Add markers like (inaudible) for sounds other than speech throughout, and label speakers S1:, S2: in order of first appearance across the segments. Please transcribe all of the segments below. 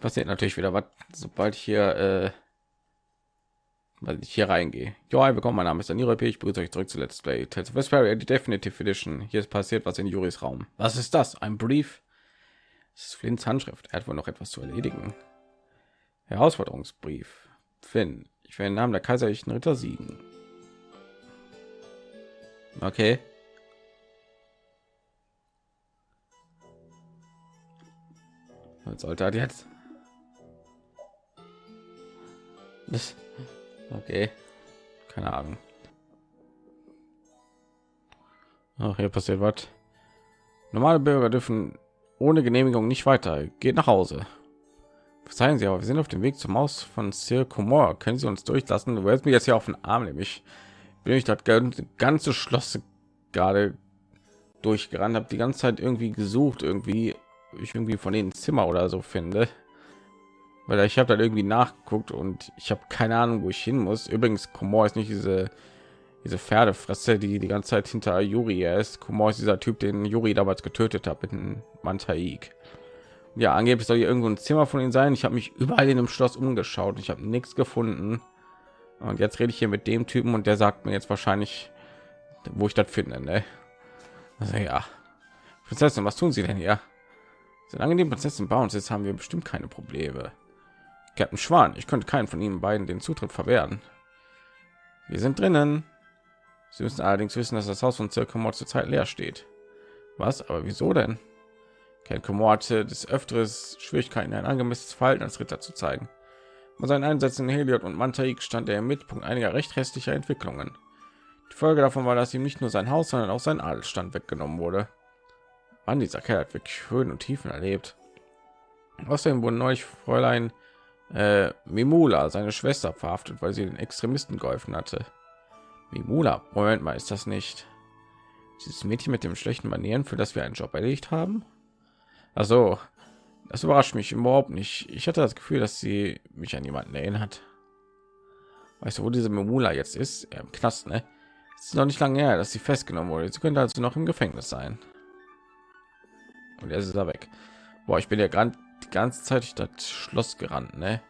S1: Passiert natürlich wieder was, sobald ich hier, äh, weil ich hier reingehe. Ja, willkommen, mein Name ist Daniel P. Ich begrüße euch zurück zu Let's Play Tales of Vesperia, die Definitive Edition. Hier ist passiert was in Juris Raum. Was ist das? Ein Brief? Das ist Flints Handschrift. Er hat wohl noch etwas zu erledigen. Herausforderungsbrief. Finn, ich will den Namen der kaiserlichen Ritter siegen. Okay. Was sollte er jetzt? Okay. Keine Ahnung. Ach, hier passiert was. Normale Bürger dürfen ohne Genehmigung nicht weiter. Geht nach Hause. Verzeihen Sie, aber wir sind auf dem Weg zum Haus von Sir. Können Sie uns durchlassen? Du willst mir jetzt hier auf den Arm, nämlich bin ich das ganze Schloss gerade durchgerannt, habe die ganze Zeit irgendwie gesucht, irgendwie ich irgendwie von den Zimmer oder so finde, weil ich habe da irgendwie nachgeguckt und ich habe keine Ahnung, wo ich hin muss. Übrigens, Komor ist nicht diese diese Pferdefresse, die die ganze Zeit hinter Yuri ist. Komor ist dieser Typ, den Yuri damals getötet hat mit einem Mantaik. Ja, angeblich soll hier irgendwo ein Zimmer von ihnen sein. Ich habe mich überall in dem Schloss umgeschaut. Ich habe nichts gefunden. Und jetzt rede ich hier mit dem Typen und der sagt mir jetzt wahrscheinlich, wo ich das finde. Ne? Also ja, Prinzessin, was tun Sie denn hier? Solange die Prinzessin bei uns ist, haben wir bestimmt keine Probleme. Captain Schwan, ich könnte keinen von ihnen beiden den Zutritt verwehren. Wir sind drinnen. Sie müssen allerdings wissen, dass das Haus von Zirkumor zurzeit leer steht. Was? Aber wieso denn? Kumor hatte des Öfters Schwierigkeiten, ein angemessenes Verhalten als Ritter zu zeigen. Bei seinen Einsätzen in Heliod und Mantaik stand er im Mittelpunkt einiger recht hässlicher Entwicklungen. Die Folge davon war, dass ihm nicht nur sein Haus, sondern auch sein Adelsstand weggenommen wurde. Mann, dieser Kerl hat wirklich Höhen und Tiefen erlebt. Außerdem wurden neulich Fräulein äh, Mimula, seine Schwester, verhaftet, weil sie den Extremisten geholfen hatte. Mimula, Moment mal, ist das nicht dieses Mädchen mit dem schlechten Manieren, für das wir einen Job erledigt haben? Also, das überrascht mich überhaupt nicht. Ich hatte das Gefühl, dass sie mich an jemanden erinnert. Weißt du, wo diese Mimula jetzt ist? Im Knast, ne? Es ist noch nicht lange her, dass sie festgenommen wurde. Sie könnte also noch im Gefängnis sein. Und er ist da weg. Boah, ich bin ja gerade die ganze Zeit durch das Schloss gerannt, ne?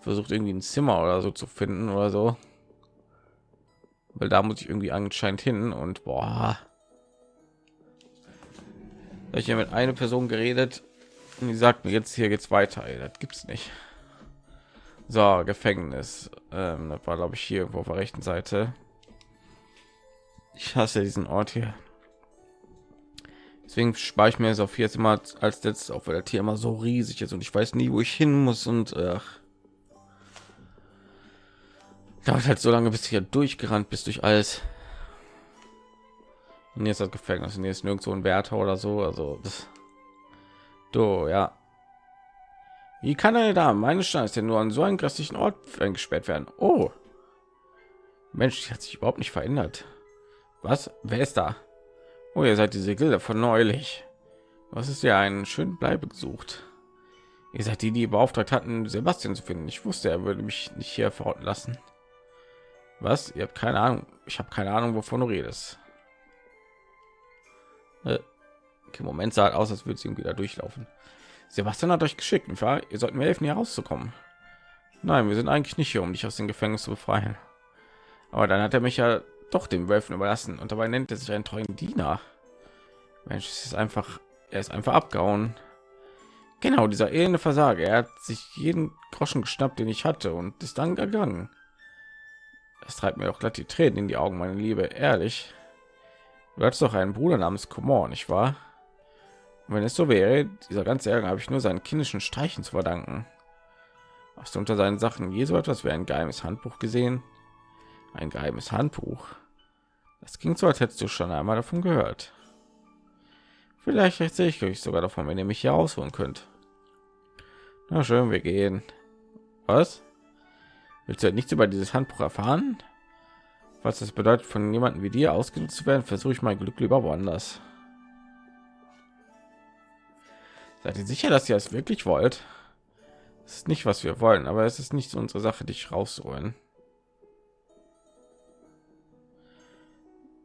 S1: Versucht irgendwie ein Zimmer oder so zu finden oder so. Weil da muss ich irgendwie anscheinend hin und boah. Ich habe mit einer Person geredet und die sagt mir jetzt hier geht's weiter. Ey, das gibt's nicht. So, Gefängnis. Ähm, das war glaube ich hier irgendwo auf der rechten Seite. Ich hasse diesen Ort hier. Deswegen spare ich mir es auf jetzt immer als letztes, auch weil der Tier immer so riesig ist und ich weiß nie, wo ich hin muss und ach. dauert halt so lange, bis hier durchgerannt bis durch alles. Und jetzt das Gefängnis, und ist nirgendwo ein Wärter oder so, also das. Du, ja. Wie kann eine Dame meine Chance denn nur an so einen grässlichen Ort eingesperrt werden? Oh, Mensch, die hat sich überhaupt nicht verändert. Was? Wer ist da? Oh, ihr seid diese Gilde von neulich. Was ist ja einen schönen Bleibe gesucht? Ihr seid die, die beauftragt hatten, Sebastian zu finden. Ich wusste, er würde mich nicht hier verrotten lassen. Was? Ihr habt keine Ahnung. Ich habe keine Ahnung, wovon du redest. Äh, okay, Moment sah aus, als würde sie ihm wieder durchlaufen. Sebastian hat euch geschickt, nicht wahr? Ihr sollt mir helfen, hier rauszukommen. Nein, wir sind eigentlich nicht hier, um dich aus dem Gefängnis zu befreien. Aber dann hat er mich ja doch dem Wölfen überlassen und dabei nennt er sich einen treuen Diener. Mensch, es ist einfach, er ist einfach abgehauen. Genau, dieser elende Versager. Er hat sich jeden Groschen geschnappt, den ich hatte und ist dann gegangen. Das treibt mir doch glatt die Tränen in die Augen, meine Liebe. Ehrlich, du hast doch einen Bruder namens Komor, nicht wahr? Und wenn es so wäre, dieser ganze Ärger habe ich nur seinen kindischen Streichen zu verdanken. Hast du unter seinen Sachen je so etwas wie ein geheimes Handbuch gesehen? Ein geheimes Handbuch. Das ging so, als hättest du schon einmal davon gehört. Vielleicht erzähle ich euch sogar davon, wenn ihr mich hier ausholen könnt. Na schön, wir gehen. Was? Willst du nichts über dieses Handbuch erfahren? Was das bedeutet, von jemandem wie dir ausgenutzt zu werden, versuche ich mein Glück lieber woanders. Seid ihr sicher, dass ihr es wirklich wollt? Es ist nicht, was wir wollen, aber es ist nicht unsere Sache, dich rausholen.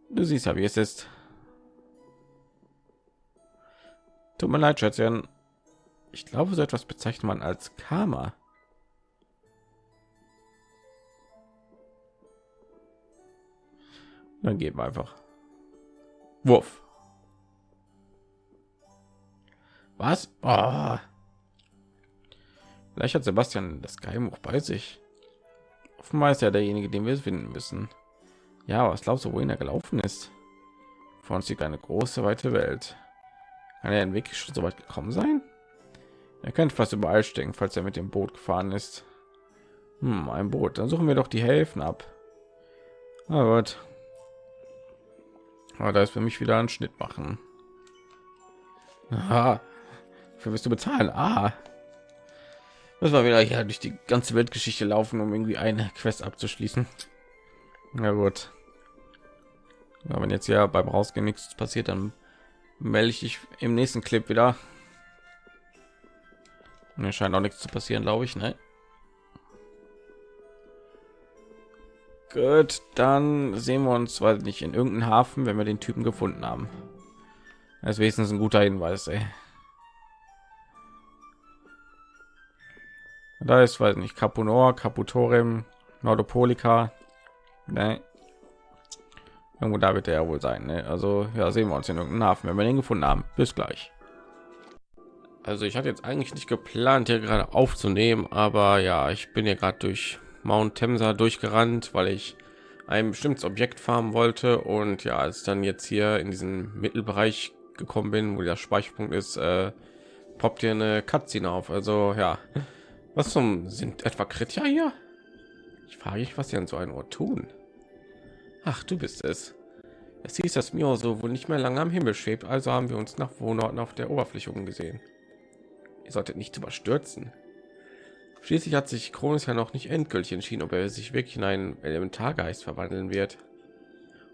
S1: Du siehst ja, wie es ist. Tut mir leid, Schätzchen. Ich glaube, so etwas bezeichnet man als Karma. Dann geben wir einfach. Wurf. Was? Oh. Vielleicht hat Sebastian das Geheimbuch bei sich. Offenbar ist er derjenige, den wir finden müssen. Ja, was glaubst du, wohin er gelaufen ist? Vor uns liegt eine große, weite Welt. Kann er wirklich schon so weit gekommen sein? Er könnte fast überall stecken, falls er mit dem Boot gefahren ist. Hm, ein Boot. Dann suchen wir doch die Häfen ab. Aber gut. Aber da ist für mich wieder ein Schnitt machen. Aha. Für wirst du bezahlen? Ah. Das war wieder hier durch die ganze Weltgeschichte laufen, um irgendwie eine Quest abzuschließen. Na gut. Ja, wenn jetzt ja beim Rausgehen nichts passiert, dann melde ich dich im nächsten Clip wieder. Mir scheint auch nichts zu passieren, glaube ich, ne? Gut, dann sehen wir uns, weil nicht in irgendeinem Hafen, wenn wir den Typen gefunden haben. Das ist wenigstens ein guter Hinweis, ey. Da ist, weiß nicht, Capunor, Caputorem, Nordopolica. Ne. Irgendwo da wird er ja wohl sein. Ne? Also ja, sehen wir uns in irgendeinem Hafen, wenn wir den gefunden haben. Bis gleich. Also ich hatte jetzt eigentlich nicht geplant, hier gerade aufzunehmen, aber ja, ich bin ja gerade durch Mount Temsa durchgerannt, weil ich ein bestimmtes Objekt farmen wollte und ja, als dann jetzt hier in diesen Mittelbereich gekommen bin, wo der Speicherpunkt ist, äh, poppt hier eine Cutscene auf. Also ja, was zum sind etwa Kritja hier? Ich frage mich, was sie an so ein Ort tun. Ach, du bist es. Es hieß, dass mir so wohl nicht mehr lange am Himmel schwebt, also haben wir uns nach Wohnorten auf der Oberfläche umgesehen. Ihr solltet nicht überstürzen. Schließlich hat sich Kronos ja noch nicht endgültig entschieden, ob er sich wirklich in einen Elementargeist verwandeln wird.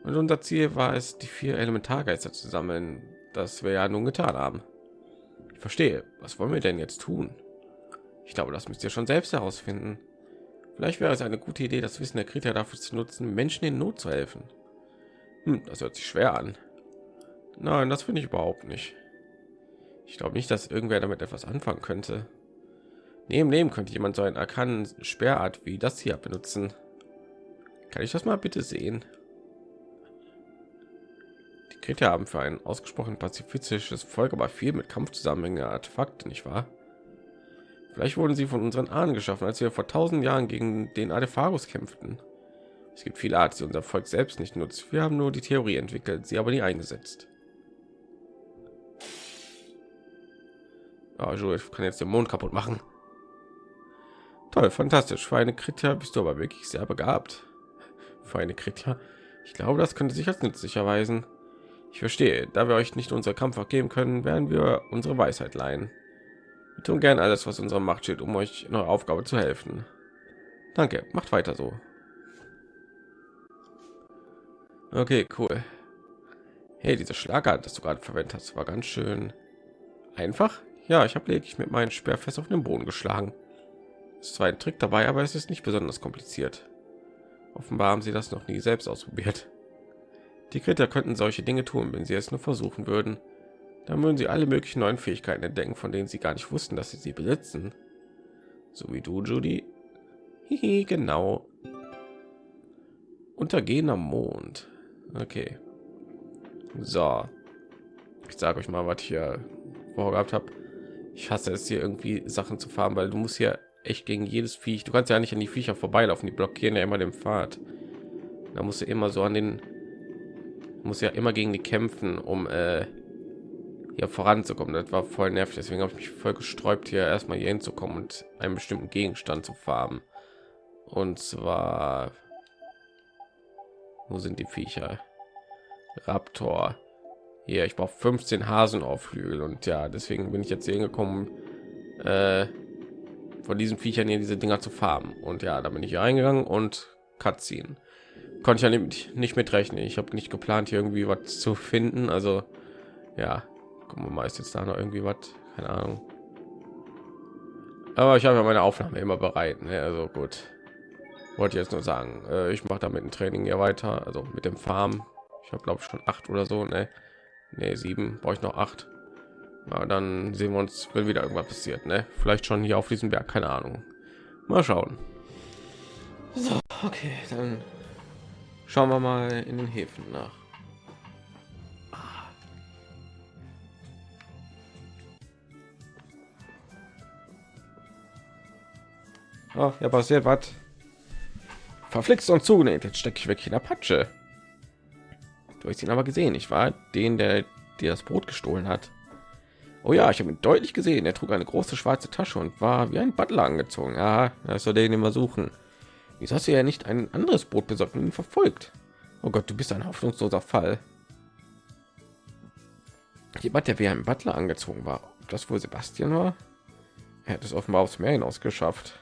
S1: Und unser Ziel war es, die vier Elementargeister zu sammeln, das wir ja nun getan haben. Ich verstehe. Was wollen wir denn jetzt tun? Ich glaube, das müsst ihr schon selbst herausfinden. Vielleicht wäre es eine gute Idee, das Wissen der Krieger dafür zu nutzen, Menschen in Not zu helfen. Hm, das hört sich schwer an. Nein, das finde ich überhaupt nicht. Ich glaube nicht, dass irgendwer damit etwas anfangen könnte. Neben dem könnte jemand so einen arkanen Sperrart wie das hier benutzen. Kann ich das mal bitte sehen? Die Krieger haben für ein ausgesprochen pazifistisches Volk aber viel mit Kampf zusammenhängende Artefakte, nicht wahr? Vielleicht wurden sie von unseren Ahnen geschaffen, als wir vor tausend Jahren gegen den Adepharus kämpften. Es gibt viele Arten, die unser Volk selbst nicht nutzt. Wir haben nur die Theorie entwickelt, sie aber nie eingesetzt. Oh, Jules kann jetzt den Mond kaputt machen. Toll, fantastisch. Für eine Kritia bist du aber wirklich sehr begabt. Für eine Kritia. Ich glaube, das könnte sich als nützlich erweisen. Ich verstehe. Da wir euch nicht unser Kampf geben können, werden wir unsere Weisheit leihen. Wir tun gern alles, was unsere Macht steht, um euch in eurer Aufgabe zu helfen. Danke, macht weiter so. Okay, cool. Hey, diese Schlagart, das du gerade verwendet hast, war ganz schön einfach. Ja, ich habe lediglich mit meinem Speer fest auf den Boden geschlagen. Es ist zwar ein Trick dabei, aber es ist nicht besonders kompliziert. Offenbar haben sie das noch nie selbst ausprobiert. Die Kriter könnten solche Dinge tun, wenn sie es nur versuchen würden. Dann würden sie alle möglichen neuen Fähigkeiten entdecken, von denen sie gar nicht wussten, dass sie sie besitzen. So wie du, Judy. Hihi, genau. Untergehender Mond. Okay. So. Ich sage euch mal, was ich hier vorgehabt habe. Ich hasse es hier irgendwie Sachen zu fahren, weil du musst hier echt gegen jedes Viech. Du kannst ja nicht an die Viecher vorbeilaufen, die blockieren ja immer den Pfad. Da musst du immer so an den muss ja immer gegen die kämpfen, um äh, hier voranzukommen. Das war voll nervig, deswegen habe ich mich voll gesträubt, hier erstmal hier hinzukommen und einen bestimmten Gegenstand zu farben. Und zwar, wo sind die Viecher? Raptor. Hier, ich brauche 15 Hasen auf Flügel und ja, deswegen bin ich jetzt hier hingekommen, äh, von diesen Viechern hier diese Dinger zu farben. Und ja, da bin ich hier reingegangen und Cutscene. Konnte ich ja nicht, nicht mitrechnen. Ich habe nicht geplant, hier irgendwie was zu finden. Also ja, gucken wir mal, ist jetzt da noch irgendwie was? Keine Ahnung. Aber ich habe ja meine Aufnahme immer bereit. Ne? Also gut. Wollte jetzt nur sagen, äh, ich mache damit ein Training hier weiter. Also mit dem Farm. Ich habe glaube ich schon acht oder so. Ne, nee, sieben. Brauche ich noch acht. Ja, dann sehen wir uns, wenn wieder irgendwas passiert. Ne? Vielleicht schon hier auf diesem Berg, keine Ahnung. Mal schauen. So, okay, dann schauen wir mal in den Häfen nach. Oh, ja, passiert was. Verflixt und zugenäht. Jetzt stecke ich wirklich in der Patsche. Du hast ihn aber gesehen, ich war den, der dir das Brot gestohlen hat. Oh ja, ich habe ihn deutlich gesehen. Er trug eine große schwarze Tasche und war wie ein Butler angezogen. Ja, das soll den immer suchen. Wieso hast du ja nicht ein anderes Boot besorgt und ihn verfolgt? Oh Gott, du bist ein hoffnungsloser Fall. Jemand, der wie ein Butler angezogen war. Ob das wohl Sebastian war? Er hat es offenbar aufs Meer hinaus geschafft.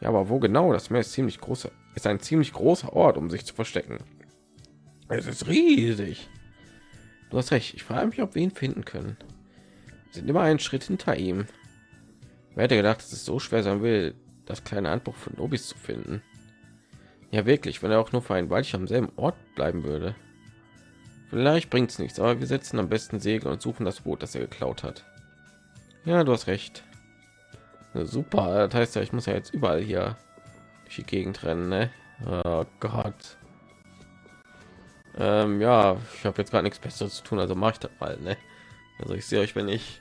S1: Ja, aber wo genau? Das Meer ist ziemlich groß. Ist ein ziemlich großer Ort, um sich zu verstecken. Es ist riesig. Du hast recht. Ich frage mich, ob wir ihn finden können. Wir sind immer einen Schritt hinter ihm. Wer hätte gedacht, dass es so schwer sein will, das kleine Handbuch von Nobis zu finden? Ja, wirklich, wenn er auch nur für ein Weilchen am selben Ort bleiben würde. Vielleicht bringt es nichts, aber wir setzen am besten Segel und suchen das Boot, das er geklaut hat. Ja, du hast recht. Super, das heißt ja, ich muss ja jetzt überall hier durch die Gegend rennen, ne? Oh Gott. Ähm, ja, ich habe jetzt gar nichts Besseres zu tun, also mache ich das mal, ne? Also ich sehe euch, wenn ich,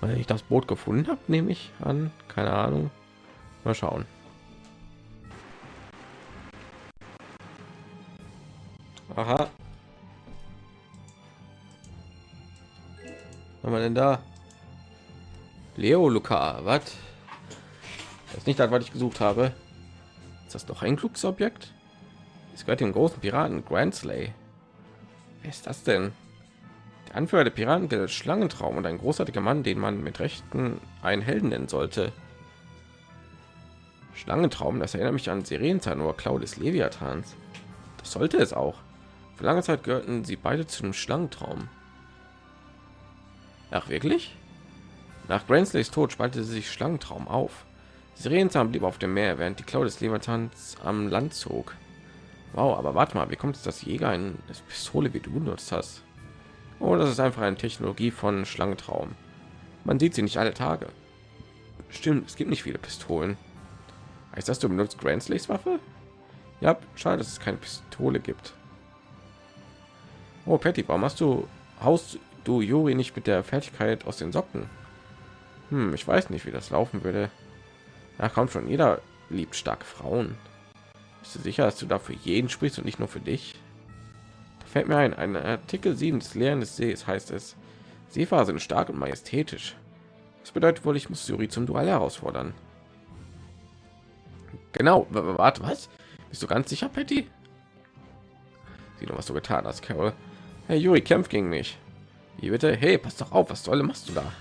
S1: wenn ich das Boot gefunden habe, nehme ich an, keine Ahnung. Mal schauen. Aha. Was haben wir denn da? Leo Luca, was? Das ist nicht das, was ich gesucht habe. Ist das doch ein Glücksobjekt? Es gehört dem großen Piraten Grand Slay. Wer ist das denn? Der Anführer der Piraten gilt Schlangentraum und ein großartiger Mann, den man mit Rechten einen Helden nennen sollte. Schlangentraum, das erinnert mich an Sirenenzahn oder Claudius Leviathans. Das sollte es auch. Für lange Zeit gehörten sie beide zu einem Schlangentraum. Ach wirklich? Nach Granslays Tod spaltete sich Schlangentraum auf. Sirenenzahn blieb auf dem Meer, während die Claudius Leviathans am Land zog. Wow, aber warte mal, wie kommt es, dass Jäger eine Pistole wie du benutzt hast? Oh, das ist einfach eine Technologie von Schlangentraum. Man sieht sie nicht alle Tage. Stimmt, es gibt nicht viele Pistolen. Heißt das, du benutzt Grandslays Waffe? Ja, schade, dass es keine Pistole gibt. Oh, Patty, warum hast du haust du Juri nicht mit der Fertigkeit aus den Socken? Hm, ich weiß nicht, wie das laufen würde. Da kommt schon, jeder liebt starke Frauen. Bist du sicher, dass du dafür jeden sprichst und nicht nur für dich? Da fällt mir ein, ein Artikel 7 des Lehren des Sees heißt es, Seefahrer sind stark und majestätisch. Das bedeutet wohl, ich muss Juri zum Duell herausfordern. Genau, warte, was? Bist du ganz sicher, Patty? Sieh doch, was du getan hast, Carol. Hey, Juri, kämpft gegen mich. Wie bitte? Hey, pass doch auf, was soll machst du da?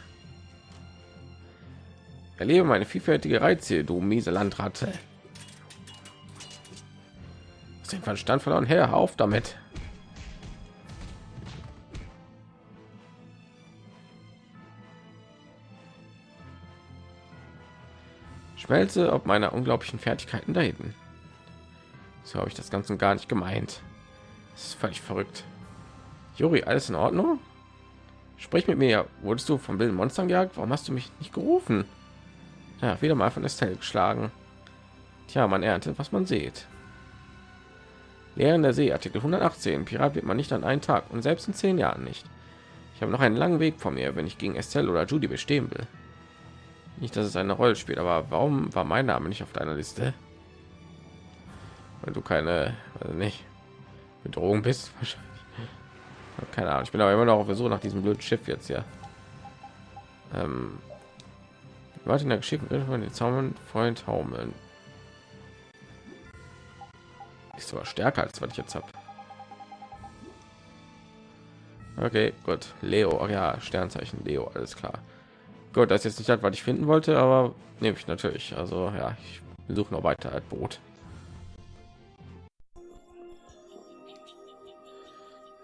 S1: Erlebe meine vielfältige Reize, du miese Landratte. Den Verstand verloren, her auf damit. Schmelze ob meiner unglaublichen Fertigkeiten da hinten. So habe ich das Ganze gar nicht gemeint. Das ist völlig verrückt. Juri, alles in Ordnung? Sprich mit mir. Wurdest du von wilden Monstern gejagt? Warum hast du mich nicht gerufen? Ja, wieder mal von Estelle geschlagen. Tja, man erntet, was man sieht. Lehren der See, Artikel 118. Pirat wird man nicht an einen Tag und selbst in zehn Jahren nicht. Ich habe noch einen langen Weg vor mir, wenn ich gegen Estelle oder Judy bestehen will. Nicht, dass es eine Rolle spielt, aber warum war mein Name nicht auf deiner Liste? Weil du keine, also nicht Bedrohung bist, (laughs) wahrscheinlich. Keine Ahnung. Ich bin aber immer noch auf der Suche nach diesem blöden Schiff jetzt ja. Ähm, Warte in der geschickten von den Zaun Freund Haumeln. Ist sogar stärker als was ich jetzt habe. Okay, gut. Leo, Ach ja, Sternzeichen Leo, alles klar. Gut, das ist jetzt nicht das, was ich finden wollte, aber nehme ich natürlich. Also ja, ich suche noch weiter als Boot.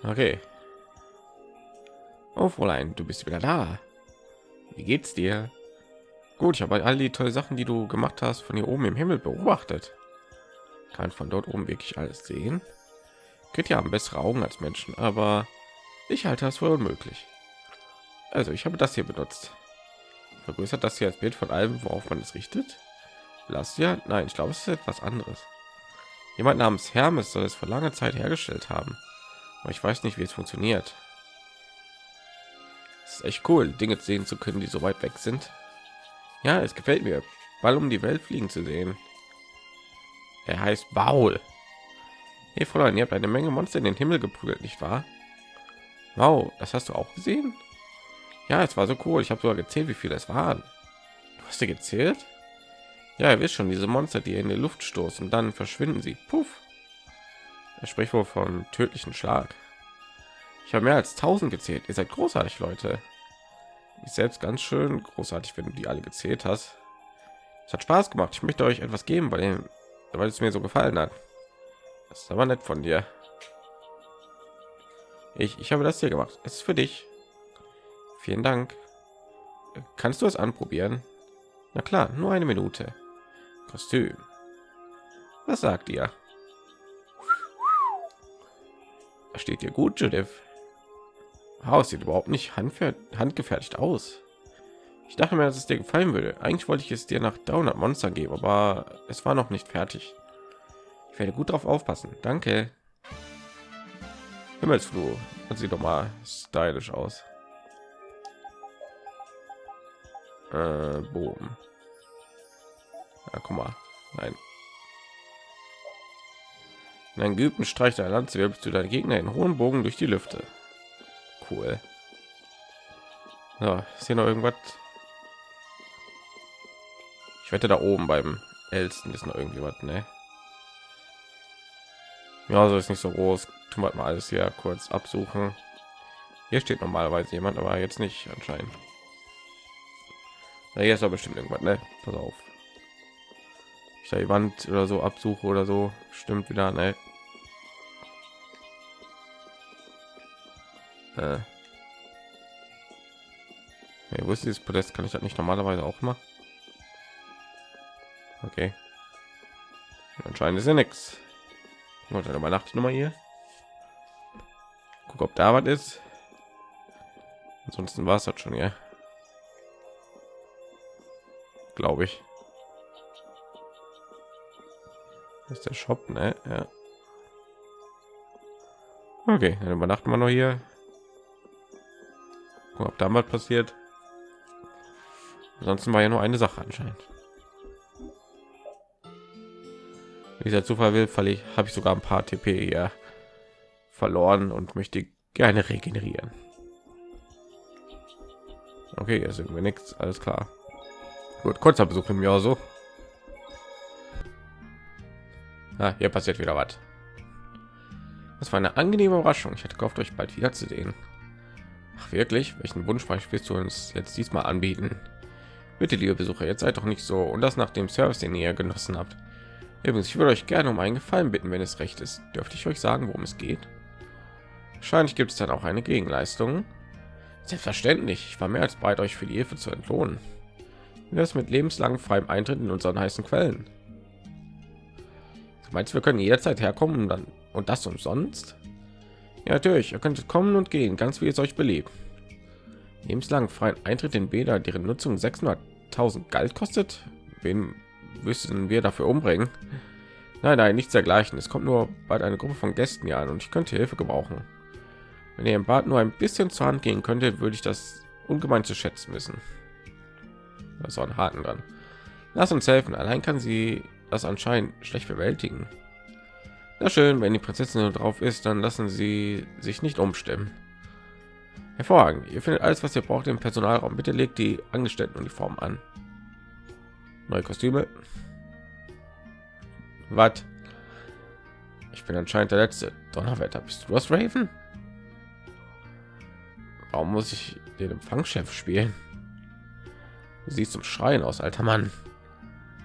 S1: Okay. Oh, Fräulein, du bist wieder da. Wie geht's dir? Gut, ich habe all die tolle Sachen, die du gemacht hast, von hier oben im Himmel beobachtet. Kann von dort oben wirklich alles sehen. Geht ja haben bessere Augen als Menschen, aber ich halte das für unmöglich. Also ich habe das hier benutzt. Vergrößert das hier als Bild von allem, worauf man es richtet? Lass ja, nein, ich glaube, es ist etwas anderes. Jemand namens Hermes soll es vor langer Zeit hergestellt haben, aber ich weiß nicht, wie es funktioniert. Es ist echt cool, Dinge sehen zu können, die so weit weg sind. Ja, es gefällt mir, Ball um die Welt fliegen zu sehen. Er heißt Baul. Hey Fräulein, ihr habt eine Menge Monster in den Himmel geprügelt, nicht wahr? Wow, das hast du auch gesehen? Ja, es war so cool. Ich habe sogar gezählt, wie viele es waren. Du hast dir gezählt? Ja, ihr wisst schon, diese Monster, die in die Luft stoßen, dann verschwinden sie. Puff. Er spricht wohl von tödlichen Schlag. Ich habe mehr als 1000 gezählt. Ihr seid großartig, Leute. Ich selbst ganz schön großartig, wenn du die alle gezählt hast. Es hat Spaß gemacht. Ich möchte euch etwas geben, weil, weil es mir so gefallen hat. Das ist aber nett von dir. Ich, ich habe das hier gemacht. Es ist für dich. Vielen Dank. Kannst du es anprobieren? Na klar, nur eine Minute. Kostüm. Was sagt ihr? Steht dir gut, Judith? Haus sieht überhaupt nicht handgefertigt aus. Ich dachte mir, dass es dir gefallen würde. Eigentlich wollte ich es dir nach 300 Monster geben, aber es war noch nicht fertig. Ich werde gut darauf aufpassen. Danke. Himmelsflur. Das sieht doch mal stylisch aus. Äh, Bogen. Ja, guck mal. Nein. In einem geübten Streich der Lanze wirbelst du deinen Gegner in hohen Bogen durch die Lüfte. Cool. Ja, ist hier noch irgendwas? Ich wette da oben beim ältesten ist noch irgendwie was, ne? Ja, so ist nicht so groß. Tun wir mal alles hier kurz absuchen. Hier steht normalerweise jemand, aber jetzt nicht anscheinend. Na, hier ist aber bestimmt irgendwas, ne? Pass auf. Ich da die Wand oder so absuche oder so, stimmt wieder, ne? Äh. Hey, wo ist dieses Podest? Kann ich das nicht normalerweise auch mal? Okay. Anscheinend ist ja nichts. Und dann übernachte noch mal hier. Guck, ob da was ist. Ansonsten war es das schon ja. Glaube ich. Das ist der Shop, ne? Ja. Okay, dann übernachten wir noch hier. Guck, ob da mal passiert. Ansonsten war ja nur eine Sache anscheinend. dieser Zufall will, ich habe ich sogar ein paar TP ja verloren und möchte gerne regenerieren. Okay, jetzt sind wir nichts, alles klar. Gut, kurzer Besuch im Jahr so. Ah, hier passiert wieder was. Das war eine angenehme Überraschung. Ich hatte gehofft, euch bald wieder zu sehen. Ach wirklich? Welchen Wunschpreis willst du uns jetzt diesmal anbieten? Bitte, liebe Besucher, jetzt seid doch nicht so und das nach dem Service, den ihr genossen habt. Übrigens, ich würde euch gerne um einen Gefallen bitten, wenn es recht ist. Dürfte ich euch sagen, worum es geht? Wahrscheinlich gibt es dann auch eine Gegenleistung. Selbstverständlich. Ich war mehr als bereit, euch für die Hilfe zu entlohnen. Wie das mit lebenslang freiem Eintritt in unseren heißen Quellen? Du meinst, wir können jederzeit herkommen und dann und das umsonst? Ja, natürlich. Ihr könnt kommen und gehen, ganz wie es euch beliebt. Lebenslang freien Eintritt in Bäder, deren Nutzung 600.000 Geld kostet. Wen müssen wir dafür umbringen? Nein, nein, nichts dergleichen. Es kommt nur bald eine Gruppe von Gästen hier an und ich könnte Hilfe gebrauchen. Wenn ihr im Bad nur ein bisschen zur Hand gehen könnte, würde ich das ungemein zu schätzen wissen. Da ist auch ein Haken dran. Lass uns helfen. Allein kann sie das anscheinend schlecht bewältigen. Na schön, wenn die Prinzessin drauf ist, dann lassen sie sich nicht umstimmen. Hervorragend. Ihr findet alles, was ihr braucht im Personalraum. Bitte legt die Angestelltenuniform an. Neue Kostüme. Was? Ich bin anscheinend der letzte. Donnerwetter, bist du das Raven? Warum muss ich den Empfangschef spielen? Du siehst zum Schreien aus, alter Mann.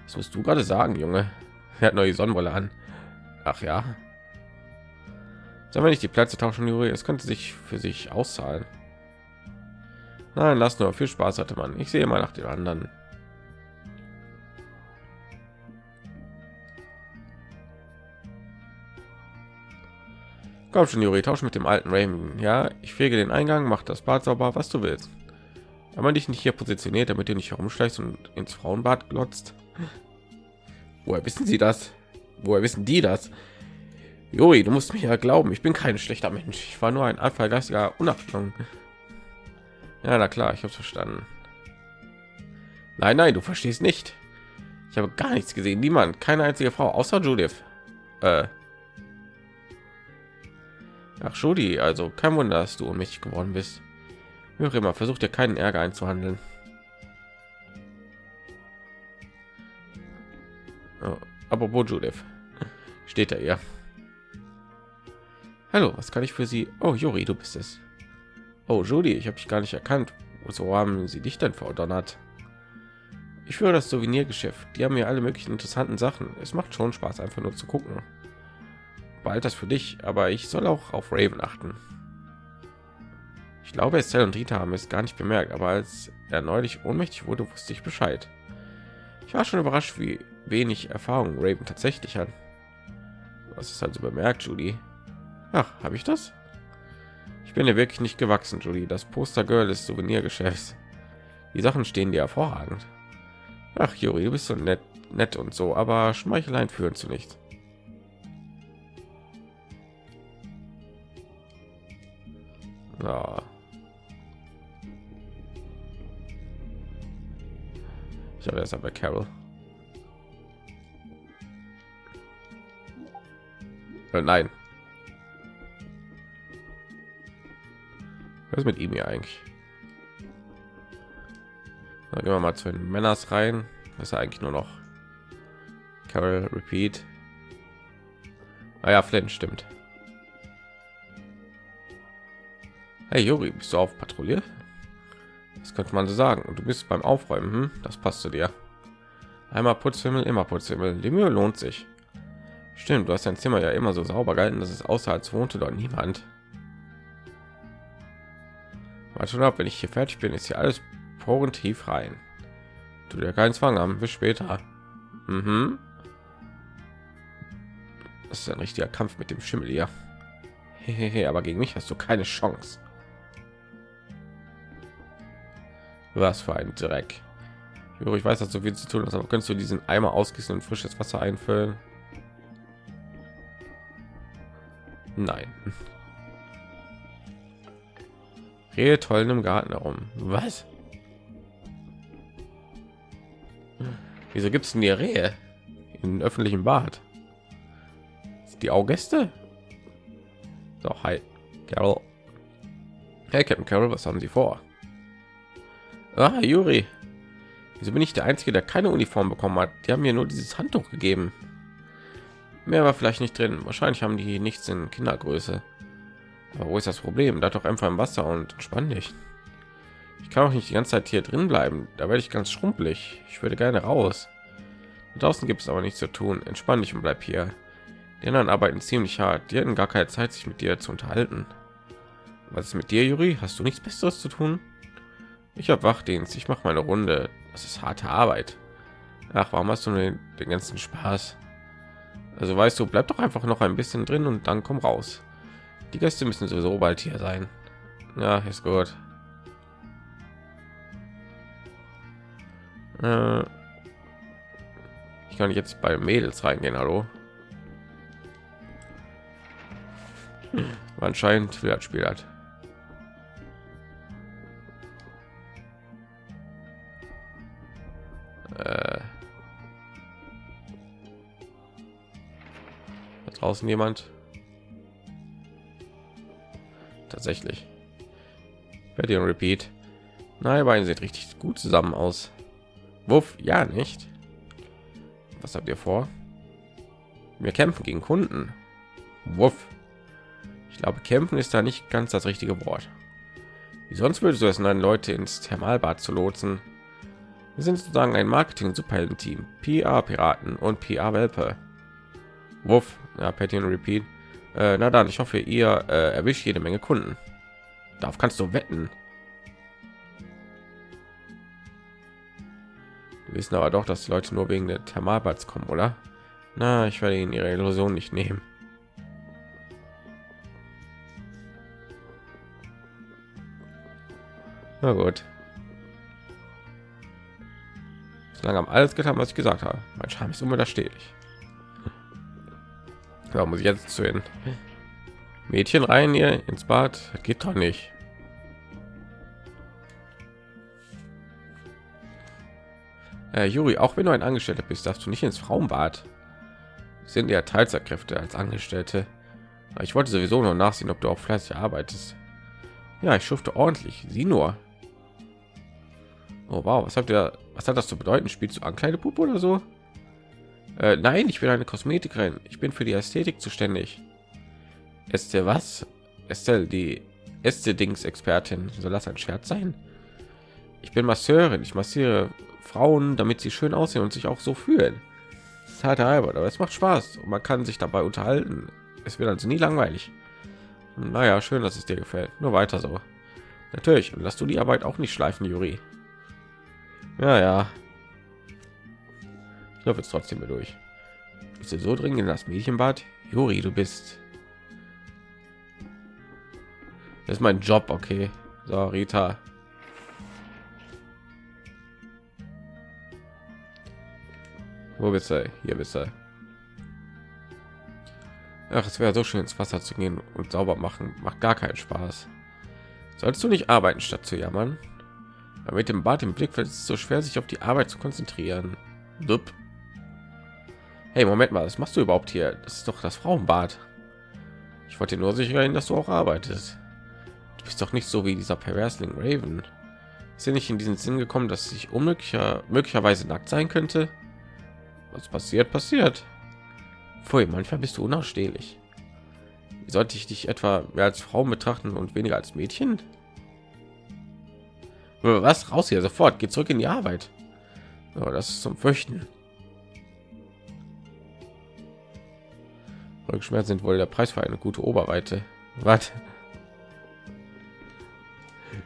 S1: Was musst du gerade sagen, Junge? Er hat neue Sonnenbrille an. Ach ja. Sollen wir nicht die Plätze tauschen, Juri? Es könnte sich für sich auszahlen. Nein, lass nur. Viel Spaß hatte man. Ich sehe mal nach den anderen. Komm schon, Juri, tausch mit dem alten Raymond. Ja, ich fege den Eingang, mach das Bad sauber, was du willst. Wenn man dich nicht hier positioniert, damit du nicht herumschleichst und ins Frauenbad glotzt. Woher wissen Sie das? Woher wissen die das? Juri, du musst mir ja glauben, ich bin kein schlechter Mensch. Ich war nur ein Anfall geistiger Unachtung. Ja, na klar, ich habe verstanden. Nein, nein, du verstehst nicht. Ich habe gar nichts gesehen. Niemand, keine einzige Frau außer Judith. Äh. Ach, Judy, also kein Wunder, dass du ohnmächtig geworden bist. Höre immer, versuch dir keinen Ärger einzuhandeln. Oh, apropos Judith, steht er ihr. Hallo, was kann ich für Sie? Oh, Juri, du bist es. Oh, Judy, ich habe dich gar nicht erkannt. Wozu haben Sie dich denn verdonnert? Ich führe das Souvenirgeschäft. Die haben mir alle möglichen interessanten Sachen. Es macht schon Spaß, einfach nur zu gucken. Bald das für dich, aber ich soll auch auf Raven achten. Ich glaube, Estelle und Rita haben es gar nicht bemerkt, aber als er neulich ohnmächtig wurde, wusste ich Bescheid. Ich war schon überrascht, wie wenig Erfahrung Raven tatsächlich hat. Was ist also bemerkt, Judy? Ach, habe ich das? Ich bin ja wirklich nicht gewachsen, Judy. Das Poster Girl des Souvenirgeschäfts. Die Sachen stehen dir hervorragend. Ach, Juri, du bist so nett, nett und so, aber Schmeicheleien führen zu nichts. Ja. Ich habe erst aber Carol. Nein. Was ist mit ihm hier eigentlich? Dann gehen wir mal zu den Männers rein. Das ist eigentlich nur noch Carol Repeat. Ah ja, Flint stimmt. Hey Juri, bist du auf Patrouille? Das könnte man so sagen. Und du bist beim Aufräumen. Hm? Das passt zu dir. Einmal Putzhimmel, immer Putzhimmel. Die Mühe lohnt sich. Stimmt, du hast dein Zimmer ja immer so sauber gehalten, dass es außer als wohnte dort niemand. Mal schon ab, wenn ich hier fertig bin, ist hier alles Poren tief rein. Du dir keinen Zwang haben. Bis später. Mhm. Das ist ein richtiger Kampf mit dem Schimmel hier. Hehehe, aber gegen mich hast du keine Chance. Was für ein Dreck. Ich weiß, dass so viel zu tun ist, aber kannst du diesen Eimer ausgießen und frisches Wasser einfüllen? Nein. Rehe toll im Garten herum. Was? Wieso gibt es denn die Rehe im öffentlichen Bad? Die Augäste? So, hi, Carol. Hey, Captain Carol, was haben Sie vor? Ah, Juri. Wieso bin ich der Einzige, der keine Uniform bekommen hat? Die haben mir nur dieses Handtuch gegeben. Mehr war vielleicht nicht drin. Wahrscheinlich haben die nichts in Kindergröße. Aber wo ist das Problem? Da doch einfach im Wasser und entspann dich. Ich kann auch nicht die ganze Zeit hier drin bleiben. Da werde ich ganz schrumpelig. Ich würde gerne raus. draußen gibt es aber nichts zu tun. Entspann dich und bleib hier. Die anderen arbeiten ziemlich hart. Die hatten gar keine Zeit, sich mit dir zu unterhalten. Was ist mit dir, Juri? Hast du nichts Besseres zu tun? Ich habe Wachdienst. Ich mache meine Runde. Das ist harte Arbeit. Ach, warum hast du den ganzen Spaß? Also weißt du, bleib doch einfach noch ein bisschen drin und dann komm raus. Die Gäste müssen sowieso bald hier sein. Ja, ist gut. Äh, ich kann jetzt bei Mädels reingehen, hallo. Anscheinend will das Spiel hat. Äh, draußen jemand? Tatsächlich. Werde Repeat. Nein, beiden sieht richtig gut zusammen aus. Wuff, ja nicht. Was habt ihr vor? Wir kämpfen gegen Kunden. Wuff. Ich glaube, kämpfen ist da nicht ganz das richtige Wort. Wie sonst würdest du es nein Leute ins Thermalbad zu lotsen? Wir sind sozusagen ein Marketing-Superhelden-Team, PR-Piraten und PR-Welpe. Wuff, ja, Patty und Repeat. Äh, na dann, ich hoffe, ihr äh, erwischt jede Menge Kunden. Darauf kannst du wetten. Wir wissen aber doch, dass die Leute nur wegen der Thermalbads kommen, oder? Na, ich werde ihnen ihre Illusion nicht nehmen. Na gut. Solange haben alles getan, was ich gesagt habe. Mein Charme ist unwiderstehlich. Ja, muss ich jetzt zu den Mädchen rein hier ins Bad? Das geht doch nicht. Äh, Juri, auch wenn du ein Angestellter bist, darfst du nicht ins Frauenbad. Sind ja Teilzeitkräfte als Angestellte. Ich wollte sowieso noch nachsehen, ob du auch fleißig arbeitest. Ja, ich schufte ordentlich. Sieh nur. Oh wow, was habt ihr? Was hat das zu bedeuten? Spielst du Ankleidepuppe oder so? Äh, nein, ich bin eine Kosmetikerin. Ich bin für die Ästhetik zuständig. Estelle was? Estelle, die Äste-Dings-Expertin. Soll das ein Scherz sein? Ich bin Masseurin. Ich massiere Frauen, damit sie schön aussehen und sich auch so fühlen. Das ist aber es macht Spaß und man kann sich dabei unterhalten. Es wird also nie langweilig. Naja, schön, dass es dir gefällt. Nur weiter so. Natürlich. Und lass du die Arbeit auch nicht schleifen, Juri. Ja, ja. Ich laufe jetzt trotzdem durch. Bist du so dringend in das Mädchenbad? Juri, du bist... Das ist mein Job, okay. So, Rita. Wo bist du? Hier bist du. Ach, es wäre so schön ins Wasser zu gehen und sauber machen. Macht gar keinen Spaß. Sollst du nicht arbeiten, statt zu jammern? Aber mit dem Bad im Blick fällt es so schwer, sich auf die Arbeit zu konzentrieren. Dup. Hey, Moment mal, was machst du überhaupt hier? Das ist doch das Frauenbad. Ich wollte nur sicher dass du auch arbeitest. Du bist doch nicht so wie dieser Perversling Raven. Ist ja nicht in diesen Sinn gekommen, dass ich unmöglicher möglicherweise nackt sein könnte? Was passiert, passiert. Pfui, manchmal bist du unausstehlich. Sollte ich dich etwa mehr als Frau betrachten und weniger als Mädchen? Was raus hier sofort? Geht zurück in die Arbeit. Oh, das ist zum Fürchten. Rückenschmerzen sind wohl der Preis für eine gute Oberweite. Was?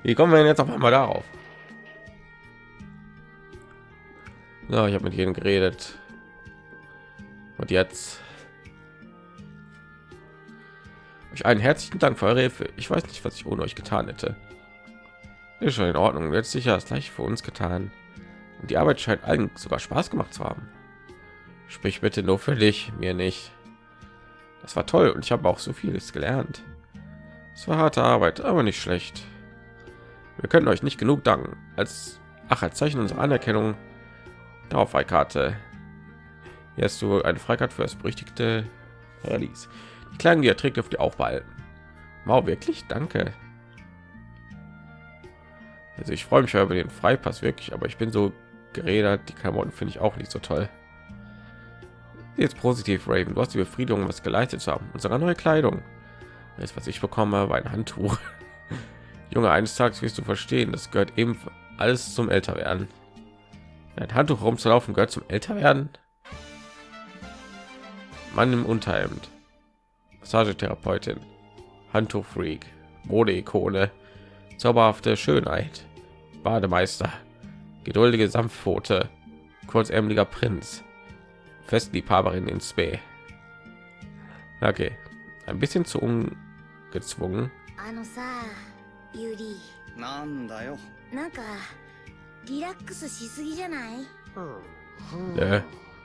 S1: Wie kommen wir denn jetzt auf einmal darauf? Ja, ich habe mit jedem geredet. Und jetzt euch einen herzlichen Dank für eure Hilfe. Ich weiß nicht, was ich ohne euch getan hätte. Ist schon in Ordnung. Jetzt sicher das gleiche für uns getan. Und die Arbeit scheint allen sogar Spaß gemacht zu haben. Sprich bitte nur für dich, mir nicht. Das war toll und ich habe auch so vieles gelernt. Es war harte Arbeit, aber nicht schlecht. Wir können euch nicht genug danken. Als ach als Zeichen unserer Anerkennung darauf Karte hier hast du eine Freikarte für das berüchtigte Paradies. Die Klagen, die er trägt, dürft ihr auch behalten. Wow, wirklich? Danke. Also ich freue mich über den Freipass wirklich, aber ich bin so geredet. Die Klamotten finde ich auch nicht so toll. Jetzt positiv, Raven. Du hast die Befriedigung, was geleistet zu haben. Unsere neue Kleidung. Das, was ich bekomme, war ein Handtuch. (laughs) Junge, eines Tages wirst du verstehen, das gehört eben alles zum Älterwerden. Ein Handtuch rumzulaufen gehört zum Älterwerden. Mann im Unterhemd, Massagetherapeutin, Handtuchfreak, Modeikone, zauberhafte Schönheit, Bademeister, geduldige Sanftpfote, kurzärmeliger Prinz, Festliebhaberin in Spee. Okay, ein bisschen zu ungezwungen. なんだよなんかリラックスしすぎじゃないね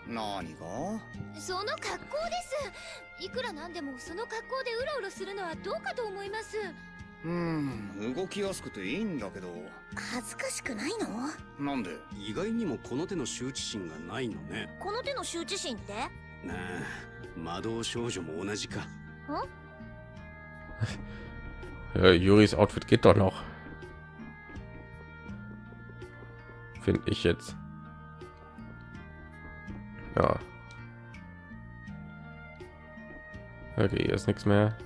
S1: 何がその格好ですいくらなんでもその格好でうろうろするのはどうかと思います うん動きやすくていいんだけど恥ずかしくないのなんで意外にもこの手の羞恥心がないのねこの手の羞恥心ってなあ魔導少女も同じか Ja, Juris Outfit geht doch noch. Finde ich jetzt. Ja. Okay, hier ist nichts mehr.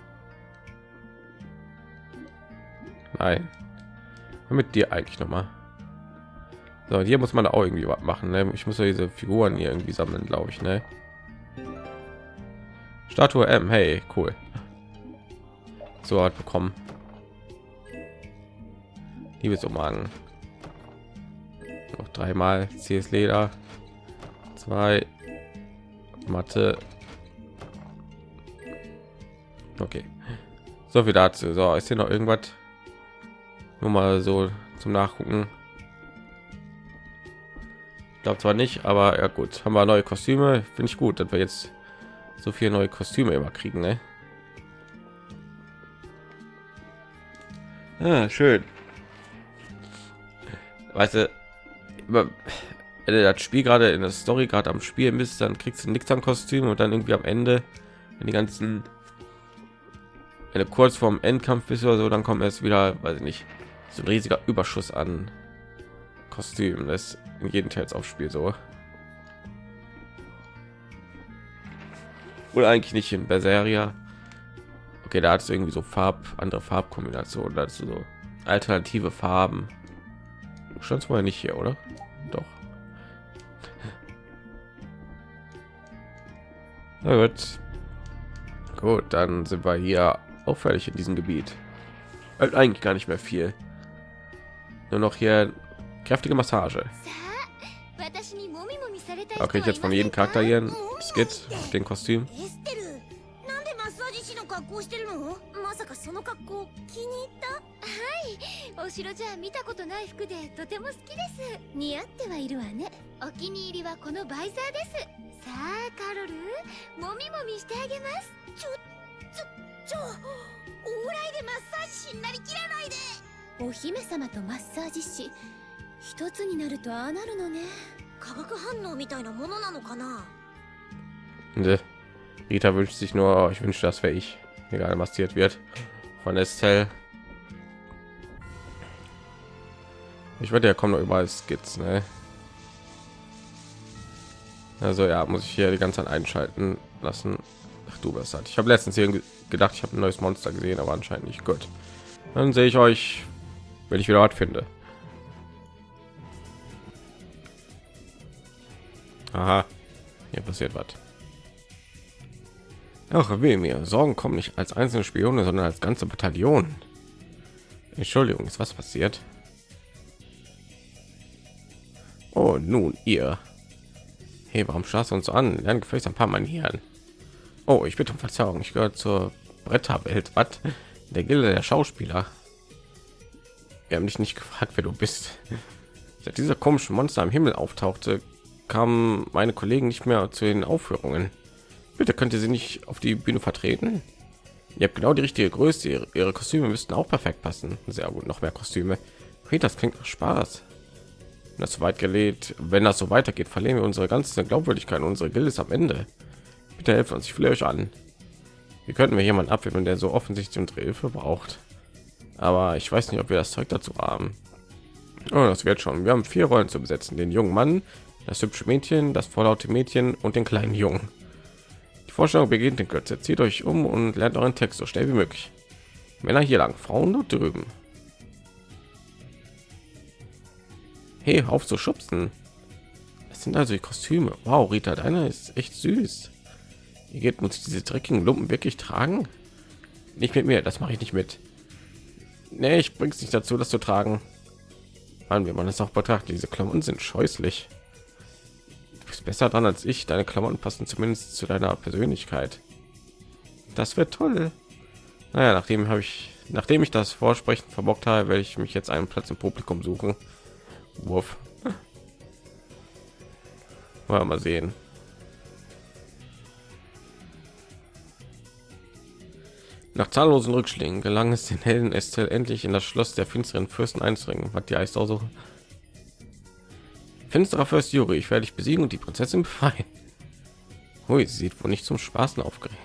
S1: Nein. Mit dir eigentlich noch mal. So, hier muss man auch irgendwie was machen. Ne? Ich muss ja diese Figuren hier irgendwie sammeln, glaube ich. Ne? Statue M. Hey, cool. So hat bekommen. Liebesumhang. Noch dreimal CS Leder. Zwei Mathe. Okay. So viel dazu. So, ist hier noch irgendwas? Nur mal so zum Nachgucken. glaube zwar nicht, aber ja gut, haben wir neue Kostüme. Finde ich gut, dass wir jetzt so viele neue Kostüme immer kriegen. Ne? Ah, schön. Weißt du, wenn du das Spiel gerade in der Story gerade am Spielen bist, dann kriegst du nichts an Kostüm und dann irgendwie am Ende, wenn die ganzen, wenn du kurz vorm Endkampf bist oder so, dann kommt erst wieder, weiß ich nicht, so ein riesiger Überschuss an Kostüm. Das in jedem Teils aufspiel so. Oder eigentlich nicht in Berseria. Okay, da hat es irgendwie so Farb, andere Farbkombinationen, dazu so alternative Farben. Schon vorher nicht hier, oder? Doch. Na gut. Gut, dann sind wir hier auch fertig in diesem Gebiet. Halt eigentlich gar nicht mehr viel. Nur noch hier kräftige Massage. Okay, ich jetzt von jedem Charakter hier ein Skit, den Kostüm.
S2: その格好気に入ったはいお城じゃ見たことない服でとても好きです似合ってはいるわねお気に入りはこのバイザーですさあカロルもみもみしてあげますちょちょちょ往来でマッサージ師になりきらないでお姫様とマッサージ師一つになるとああなるのね化学反応みたいなものなのかな
S1: Rita wünscht sich nur, ich wünsche, das wäre ich. egal massiert wird von Estelle. Ich werde ja kommen noch überall Skizzen. Ne? Also ja, muss ich hier die ganze Zeit einschalten lassen. Ach du was halt. Ich habe letztens irgendwie gedacht, ich habe ein neues Monster gesehen, aber anscheinend nicht gut. Dann sehe ich euch, wenn ich wieder was finde. Aha, hier passiert was. Ach, weh mir. Sorgen kommen nicht als einzelne Spione, sondern als ganze Bataillon. Entschuldigung, ist was passiert? Oh, nun ihr. Hey, warum schaust du uns an? Lernen gefälligst ein paar Manieren. Oh, ich bitte um Verzeihung. Ich gehöre zur Bretterwelt. Was? Der Gilde der Schauspieler. Wir haben dich nicht gefragt, wer du bist. Seit dieser komischen Monster im Himmel auftauchte, kamen meine Kollegen nicht mehr zu den Aufführungen. Bitte könnt ihr sie nicht auf die Bühne vertreten? Ihr habt genau die richtige Größe. Ihre, ihre Kostüme müssten auch perfekt passen. Sehr gut, noch mehr Kostüme. Das klingt nach Spaß. Wenn das so weit gelegt, wenn das so weitergeht, verlieren wir unsere ganze Glaubwürdigkeit. Unsere Gilde ist am Ende. Bitte helft uns, ich flehe euch an. Wie könnten wir jemanden abwehren, der so offensichtlich unsere Hilfe braucht? Aber ich weiß nicht, ob wir das Zeug dazu haben. Oh, das wird schon. Wir haben vier Rollen zu besetzen: den jungen Mann, das hübsche Mädchen, das vorlaute Mädchen und den kleinen Jungen. Vorstellung beginnt in Kürze. Zieht euch um und lernt euren Text so schnell wie möglich. Männer hier lang, Frauen dort drüben. Hey, auf zu schubsen. Das sind also die Kostüme. Wow, Rita, deine ist echt süß. Ihr geht muss diese dreckigen Lumpen wirklich tragen? Nicht mit mir, das mache ich nicht mit. Nee, ich bring's nicht dazu, das zu tragen. Mann, wie man es auch betrachtet, diese Klamotten sind scheußlich bist besser dran als ich. Deine Klamotten passen zumindest zu deiner Persönlichkeit. Das wird toll. Naja, nachdem habe ich, nachdem ich das Vorsprechen verbockt habe, werde ich mich jetzt einen Platz im Publikum suchen. Wurf. Mal sehen. Nach zahllosen Rückschlägen gelang es den Helden Estelle endlich in das Schloss der finsteren Fürsten einzudringen. Was die heißt auch so Finsterer Fürst Juri, ich werde dich besiegen und die Prinzessin befreien. Hui, sie sieht wohl nicht zum Spaßen aufgeregt.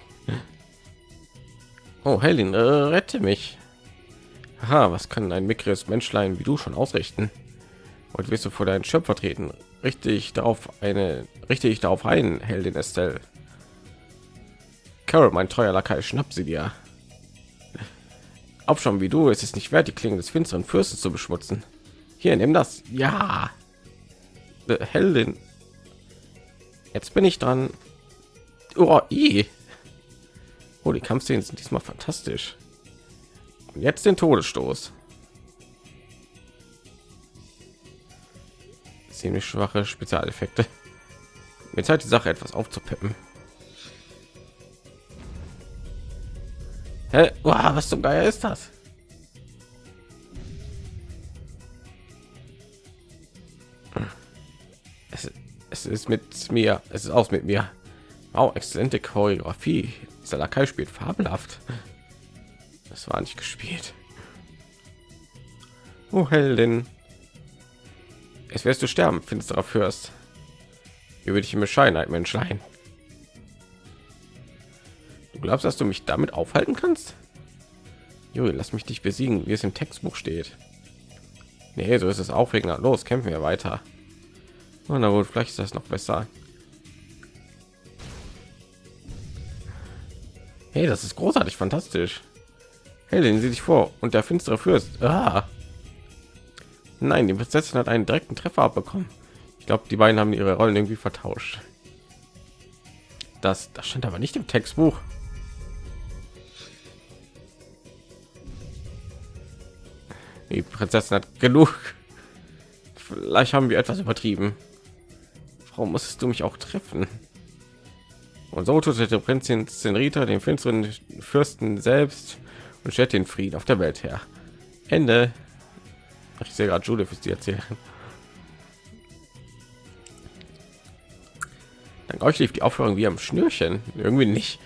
S1: Oh, Helen, äh, rette mich. Aha, was kann ein mickriges Menschlein wie du schon ausrichten? Und wirst du vor deinen Schöpfer treten? Richtig darauf eine, richtig darauf ein, Heldin Estelle. Carol, mein treuer Lakai, schnapp sie dir. Auch schon wie du, ist es nicht wert, die Klingen des finsteren Fürsten zu beschmutzen. Hier, nimm das. Ja. Heldin. Jetzt bin ich dran. Oh, i. oh die Kampfszenen sind diesmal fantastisch. Und jetzt den Todesstoß. Ziemlich schwache Spezialeffekte. Jetzt halt die Sache etwas aufzupeppen. Hä? Wow, was zum Geier ist das? es ist mit mir, es ist aus mit mir. Wow, exzellente Choreografie. Salakai spielt fabelhaft. Das war nicht gespielt. Oh, Heldin. Es wirst du sterben, finsterer Fürst. Über dich in Bescheidenheit, Menschlein. Du glaubst, dass du mich damit aufhalten kannst? Juri, lass mich dich besiegen, wie es im Textbuch steht. Nee, so ist es aufregender. Los, kämpfen wir weiter. Na gut, vielleicht ist das noch besser. Hey, das ist großartig, fantastisch. Hey, den sie dich vor und der finstere Fürst. Ah. Nein, die Prinzessin hat einen direkten Treffer abbekommen. Ich glaube, die beiden haben ihre Rollen irgendwie vertauscht. Das, das stand aber nicht im Textbuch. Die Prinzessin hat genug. Vielleicht haben wir etwas übertrieben. Warum musstest du mich auch treffen? Und so tötete Prinzessin Zenrita den finsteren Fürsten selbst und stellt den Frieden auf der Welt her. Ende. Ich sehe gerade Judith ist die erzählen. Dank euch lief die Aufführung wie am Schnürchen. Irgendwie nicht.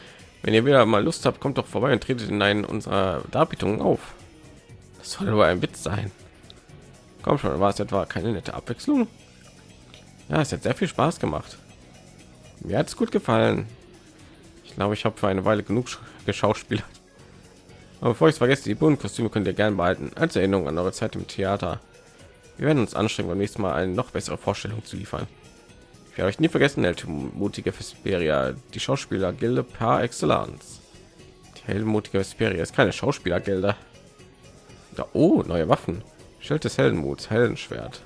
S1: Wenn ihr wieder mal Lust habt, kommt doch vorbei und tretet in einen unserer Darbietungen auf. Das soll nur ein Witz sein. Komm schon, war es etwa keine nette Abwechslung? Ja, es hat sehr viel Spaß gemacht. Mir hat es gut gefallen. Ich glaube, ich habe für eine Weile genug geschauspielert. Aber bevor ich es vergesse, die bunten Kostüme könnt ihr gerne behalten als Erinnerung an eure Zeit im Theater. Wir werden uns anstrengen, beim nächsten Mal eine noch bessere Vorstellung zu liefern. Ich werde euch nie vergessen, der mutige Vesperia, die Schauspielergilde par excellence. Die heldenmutige Vesperia ist keine Schauspielergilde. Ja, oh, neue Waffen. Schild des Heldenmuts, Heldenschwert.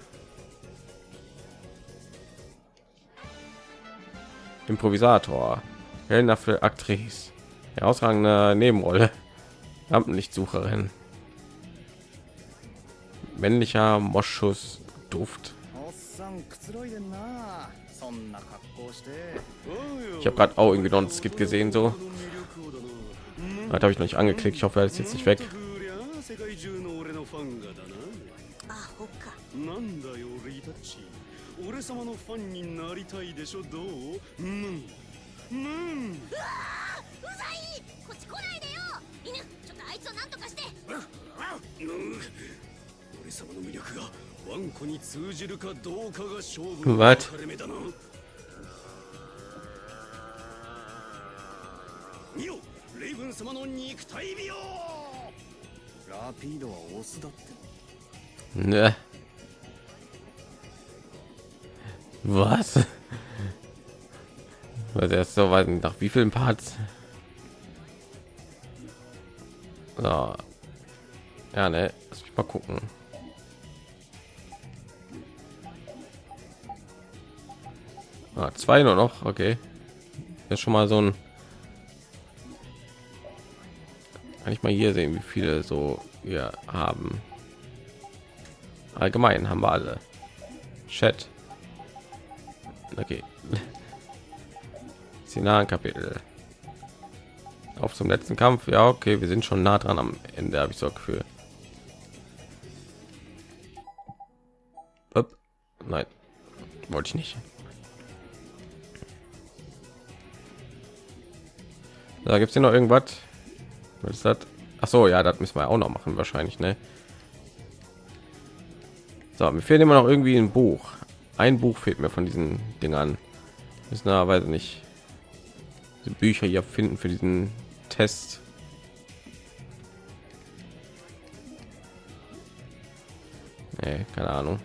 S1: Improvisator, Helden für Aktrice, herausragende Nebenrolle, Rampenlichtsucherin, männlicher Moschus Duft. Ich habe gerade auch irgendwie noch ein Skit gesehen, so. Habe ich noch nicht angeklickt. Ich hoffe, er ist jetzt nicht weg. 俺様のファンになりたいでしょ？どう？うん。うん。うわうざい！こっち来ないでよ！犬ちょっとあいつを何とかして！俺様の魅力がワンコに通じるかどうかが勝負の分かれ目だな。見よレイブン様の肉体美容 ラピードはオスだってね Was? Was erst so weit nach wie vielen Parts? So. Ja, ne, lass mich mal gucken. Ah, zwei nur noch, okay. Ist schon mal so ein. Kann ich mal hier sehen, wie viele so wir haben. Allgemein haben wir alle. Chat. Okay. (laughs) Finalen Kapitel. Auf zum letzten Kampf. Ja, okay, wir sind schon nah dran am Ende, habe ich so Gefühl. Upp. Nein, wollte ich nicht. Da gibt es hier noch irgendwas. Was ist das? Ach so, ja, das müssen wir auch noch machen wahrscheinlich, ne? So, mir fehlt immer noch irgendwie ein Buch ein Buch fehlt mir von diesen Dingern. Müssen aber nicht die Bücher hier finden für diesen Test. Nee, keine Ahnung.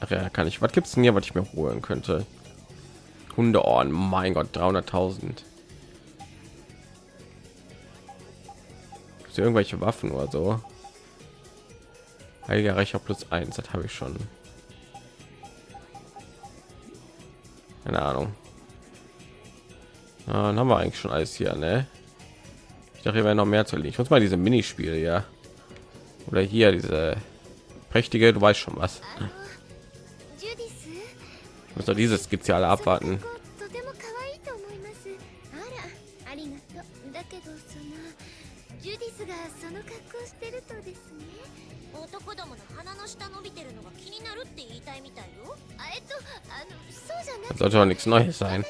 S1: Ach ja, kann ich. Was gibt es denn hier, was ich mir holen könnte? Hundeohren, mein Gott, 300.000. Irgendwelche Waffen oder so. Heiliger Reicher plus eins, das habe ich schon. Keine Ahnung. Ja, dann haben wir eigentlich schon alles hier, ne? Ich dachte, hier wäre noch mehr zu liegen. Ich muss mal diese Minispiele, ja. Oder hier diese prächtige, du weißt schon was so dieses Spezial abwarten. Das sollte auch nichts Neues sein.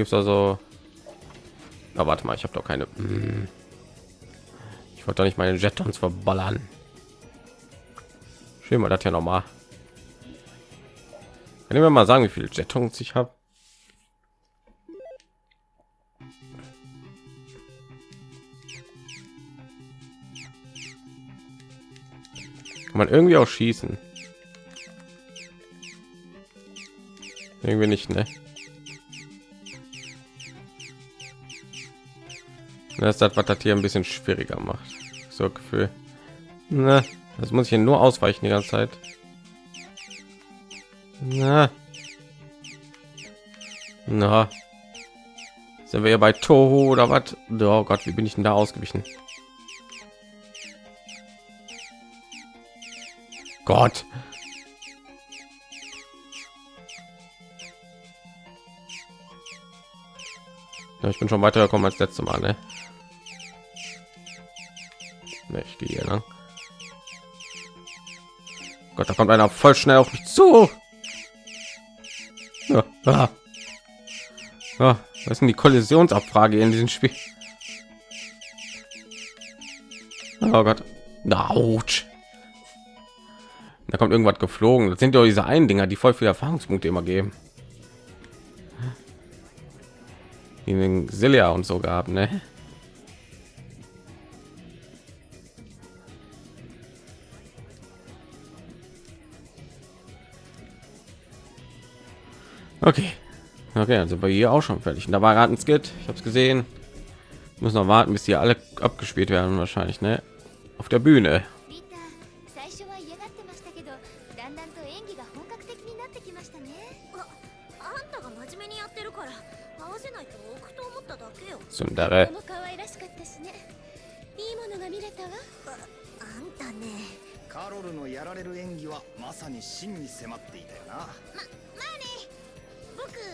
S1: Gibt es also. Na, warte mal, ich habe doch keine. Hm. Ich wollte doch nicht meine Jetons verballern. Schön mal das ja noch mal. Ich mir mal sagen, wie viele Jetons ich habe? Man irgendwie auch schießen? Irgendwie nicht, ne? Das ist das, was das hier ein bisschen schwieriger macht. So Gefühl. Na, das muss ich hier nur ausweichen die ganze Zeit. Na. Na. Sind wir hier bei Toho oder was? Oh Gott, wie bin ich denn da ausgewichen? Gott. Ja, ich bin schon weitergekommen als letzte Mal, ne? Ne, ich gehe hier lang. Gott, da kommt einer voll schnell auf mich zu. Ja, ah. Ja, was ist denn die Kollisionsabfrage in diesem Spiel? Oh Gott. Autsch. Da kommt irgendwas geflogen. Das sind ja diese einen Dinger, die voll viele Erfahrungspunkte immer geben. Die den Silja und so gab, ne? Okay. Okay, also bei hier auch schon fertig. Und da war gerade ein Skit. Ich habe es gesehen. Muss noch warten, bis die alle abgespielt werden wahrscheinlich, ne? Auf der Bühne.
S2: リタ最初は嫌がってましたけどだんだんと演技が本格的になってきましたねああんたが真面目にやってるから合わせないと置くと思っただけよ
S1: Sundere.
S2: とても可愛らしかったしねいいものが見れたわああんたね
S3: カロルのやられる演技はまさに真に迫っていたよな
S2: ままあね僕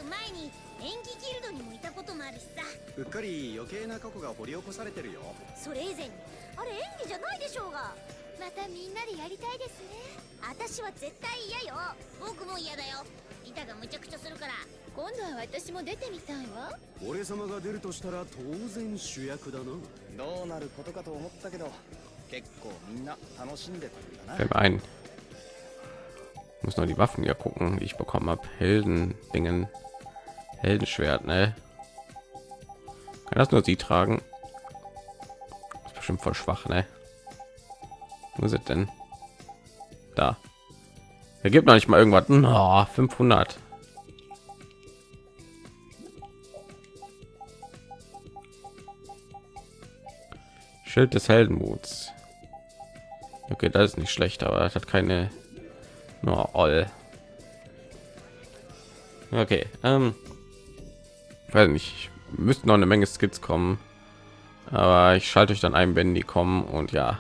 S2: 前に演技ギルドにもいたこともあるしさ。
S3: うっかり余計な過去が掘り起こされてるよ。
S2: それ以前に。あれ演技じゃないでしょうが。またみんなでやりたいですね。私は絶対嫌よ。僕も嫌だよ。リタがむちゃくちゃするから。今度は私も出てみたいわ。
S4: 俺様が出るとしたら当然主役だな。
S3: どうなることかと思ったけど結構みんな楽しんでたんだな。
S1: Ein. Ich muss noch die Waffen hier gucken, die ich bekommen habe. Helden Dingen. Heldenschwert, ne? Kann das nur sie tragen? Ist bestimmt voll schwach, ne? Wo es denn? Da. Er gibt noch nicht mal irgendwas. No, 500. Schild des Heldenmuts. Okay, das ist nicht schlecht, aber das hat keine nur all. Okay, ähm, weiß nicht, müssten noch eine Menge Skits kommen, aber ich schalte euch dann ein, wenn die kommen und ja,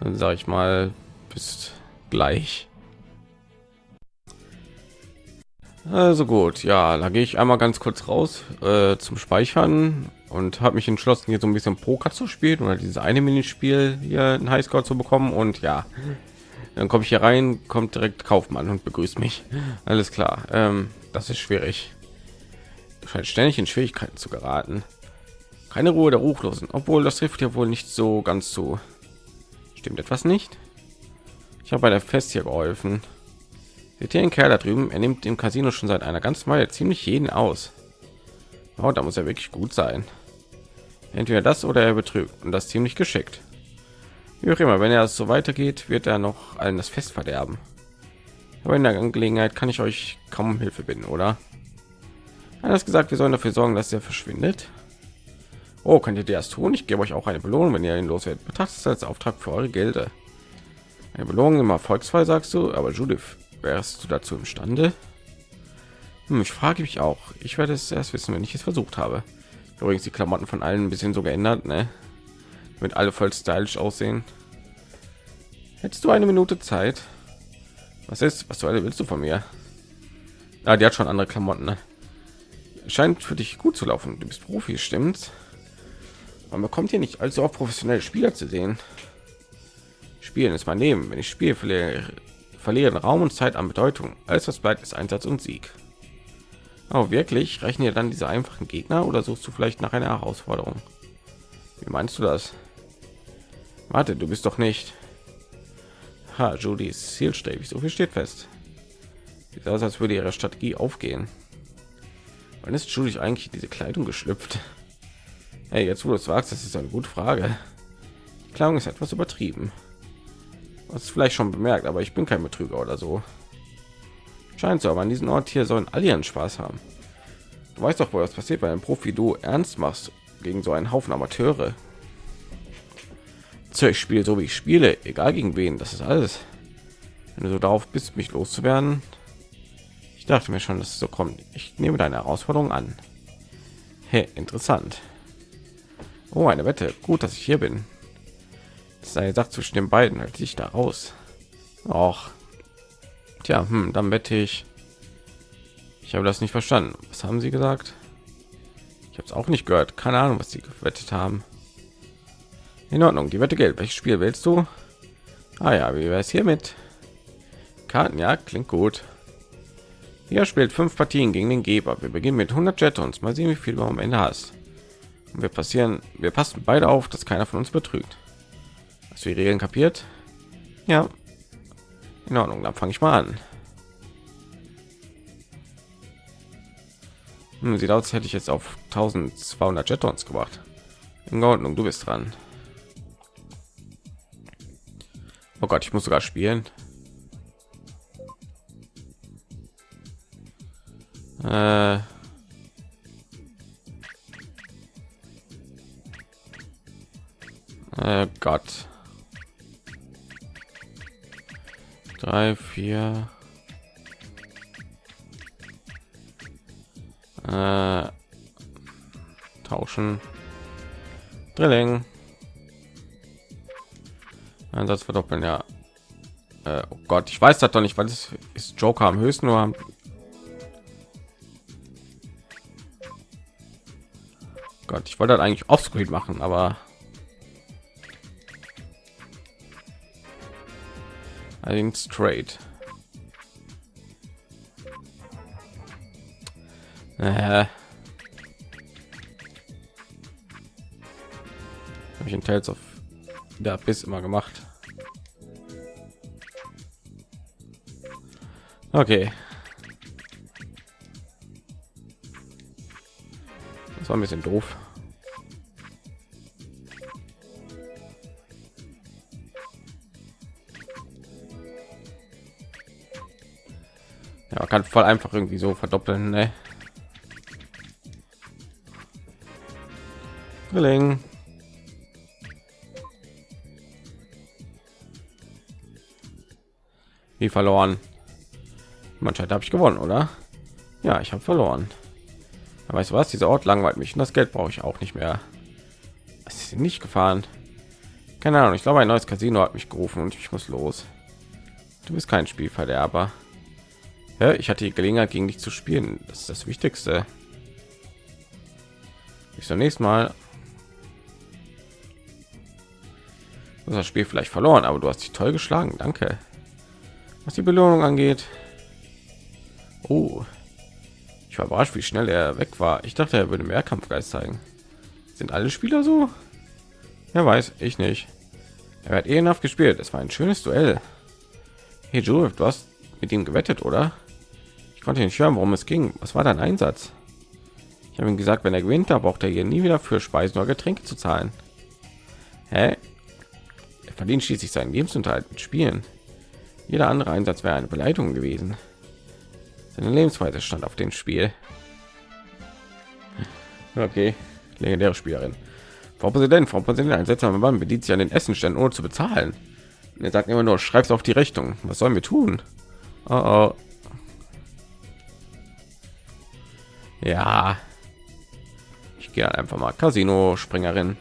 S1: dann sage ich mal bis gleich. Also gut, ja, da gehe ich einmal ganz kurz raus äh, zum Speichern und habe mich entschlossen, hier so ein bisschen Poker zu spielen oder dieses eine Minispiel hier einen Highscore zu bekommen und ja, dann komme ich hier rein, kommt direkt Kaufmann und begrüßt mich. Alles klar, ähm, das ist schwierig. Scheint ständig in Schwierigkeiten zu geraten. Keine Ruhe der Ruchlosen, obwohl das trifft ja wohl nicht so ganz zu. Stimmt etwas nicht? Ich habe bei der Fest hier geholfen. Seht ihr den Kerl da drüben? Er nimmt im Casino schon seit einer ganzen Weile ziemlich jeden aus. Oh, da muss er wirklich gut sein. Entweder das oder er betrügt und das ziemlich geschickt. Wie auch immer, wenn er so weitergeht, wird er noch allen das Fest verderben. Aber in der Angelegenheit kann ich euch kaum um Hilfe bitten, oder? Hat gesagt, wir sollen dafür sorgen, dass er verschwindet. Oh, könnt ihr das tun? Ich gebe euch auch eine Belohnung, wenn ihr ihn loswerdet. Betrachtet es als Auftrag für eure Gelder. Eine Belohnung im Erfolgsfall, sagst du? Aber Judith, wärst du dazu imstande? Hm, ich frage mich auch. Ich werde es erst wissen, wenn ich es versucht habe. Übrigens die Klamotten von allen ein bisschen so geändert, ne? Mit alle voll stylisch aussehen. Hättest du eine Minute Zeit? Was ist? Was soll willst du von mir? Ah, die hat schon andere Klamotten. Ne? Scheint für dich gut zu laufen. Du bist Profi, stimmt? Man bekommt hier nicht allzu auch professionelle Spieler zu sehen. Spielen ist mein Leben. Wenn ich spiele, verliere, verlieren Raum und Zeit an Bedeutung. Alles, was bleibt, ist Einsatz und Sieg. Oh, wirklich? Reichen dir dann diese einfachen Gegner oder suchst du vielleicht nach einer Herausforderung? Wie meinst du das? Warte, du bist doch nicht. Ha, Judy ist zielstrebig. So viel steht fest. Sieht aus, als würde ihre Strategie aufgehen. Wann ist Judy eigentlich diese Kleidung geschlüpft? Hey, jetzt wo du es wagst, das ist eine gute Frage. Die Kleidung ist etwas übertrieben. Was vielleicht schon bemerkt, aber ich bin kein Betrüger oder so. Scheint so, aber an diesem Ort hier sollen alle ihren Spaß haben. Du weißt doch, wo das passiert, wenn ein Profi du ernst machst gegen so einen Haufen Amateure. Ich spiele so wie ich spiele, egal gegen wen. Das ist alles. Wenn du so darauf bist, mich loszuwerden, dachte mir schon, dass es so kommt. Ich nehme deine Herausforderung an. Hey, interessant. Oh, eine Wette. Gut, dass ich hier bin. Das ist eine Sache zwischen den beiden. Halt sich da raus. Auch. Tja, hm, dann wette ich. Ich habe das nicht verstanden. Was haben Sie gesagt? Ich habe es auch nicht gehört. Keine Ahnung, was Sie gewettet haben. In Ordnung, die Wette Geld. Welches Spiel willst du? Ah ja, wie wäre es hiermit? Karten, ja, klingt gut. Hier spielt fünf Partien gegen den Geber. Wir beginnen mit 100 Jetons. Mal sehen, wie viel du am Ende hast. Und wir passieren, wir passen beide auf, dass keiner von uns betrügt. Hast du die Regeln kapiert? Ja. In Ordnung, dann fange ich mal an. Hm, sieht aus, hätte ich jetzt auf 1200 Jetons gemacht. In Ordnung, du bist dran. Oh Gott, ich muss sogar spielen. Äh äh Gott. Drei, vier. Äh, tauschen. Drilling. Einsatz verdoppeln, ja. Äh, oh Gott, ich weiß das doch nicht, weil es ist Joker am höchsten nur am Gott, ich wollte eigentlich offscreen machen, aber ein straight. Äh. Habe ich in Tales of der bis immer gemacht. Okay. War ein bisschen doof. Ja, kann voll einfach irgendwie so verdoppeln, ne? Drilling. Wie verloren. Manchmal habe ich gewonnen, oder? Ja, ich habe verloren. Aber weißt du was? Dieser Ort langweilt mich und das Geld brauche ich auch nicht mehr. Es ist nicht gefahren. Keine Ahnung. Ich glaube, ein neues Casino hat mich gerufen und ich muss los. Du bist kein Spielverderber. Ja, ich hatte die Gelegenheit, gegen dich zu spielen. Das ist das Wichtigste. Bis zum nächsten Mal. das Spiel vielleicht verloren, aber du hast dich toll geschlagen. Danke. Was die Belohnung angeht. Oh, überrascht, wie schnell er weg war. Ich dachte, er würde mehr Kampfgeist zeigen. Sind alle Spieler so? Wer weiß, ich nicht. Er hat ehrenhaft gespielt. Es war ein schönes Duell. Hey Joe, du hast mit ihm gewettet, oder? Ich konnte nicht hören, worum es ging. Was war dein Einsatz? Ich habe ihm gesagt, wenn er gewinnt, da braucht er hier nie wieder für Speisen oder Getränke zu zahlen. Hä? Er verdient schließlich seinen Lebensunterhalt mit Spielen. Jeder andere Einsatz wäre eine Beleidigung gewesen. Seine Lebensweise stand auf dem Spiel. Okay, legendäre Spielerin. Frau Präsident, Frau Präsident, ein seltsamer Mann bedient sich an den Essenständen ohne zu bezahlen. Und er sagt immer nur, schreib's auf die Rechnung. Was sollen wir tun? Oh, oh. Ja, ich gehe einfach mal Casino Springerin.